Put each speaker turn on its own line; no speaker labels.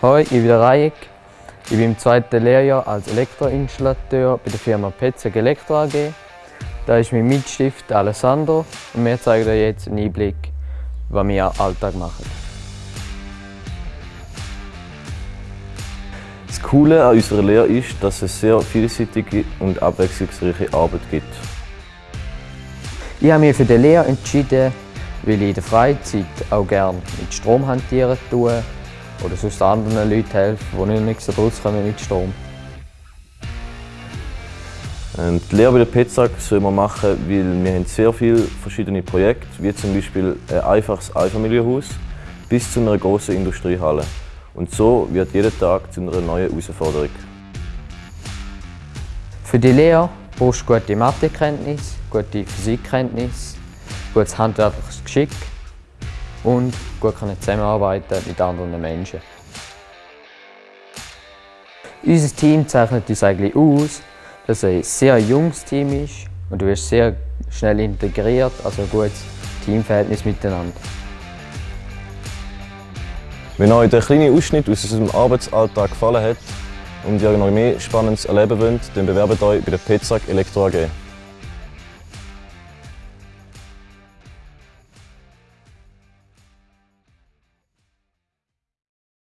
Hoi, ich bin Rajek. Ich bin im zweiten Lehrjahr als Elektroinstallateur bei der Firma Petzeg Elektro AG. Da ist mein Mitstift Alessandro und wir zeigen euch jetzt einen Einblick, was wir am Alltag machen.
Das Coole an unserer Lehre ist, dass es sehr vielseitige und abwechslungsreiche Arbeit gibt.
Ich habe mich für die Lehre entschieden, weil ich in der Freizeit auch gerne mit Strom hantieren tue oder sonst anderen Leuten helfen, die nicht so rauskommen mit Strom.
Die Lehre bei der PETSAG soll man machen, weil wir haben sehr viele verschiedene Projekte, wie zum Beispiel ein einfaches Einfamilienhaus bis zu einer großen Industriehalle. Und so wird jeder Tag zu einer neuen Herausforderung.
Für die Lehre brauchst du gute Mathekenntnisse, gute Physikkenntnisse, gutes handwerkliches Geschick und gut können zusammenarbeiten mit anderen Menschen. Unser Team zeichnet uns eigentlich aus, dass es ein sehr junges Team ist und du wirst sehr schnell integriert, also ein gutes Teamverhältnis miteinander.
Wenn euch der kleine Ausschnitt aus unserem Arbeitsalltag gefallen hat und ihr noch mehr Spannendes erleben wollt, dann bewerbt euch bei der PETSAG Elektro AG.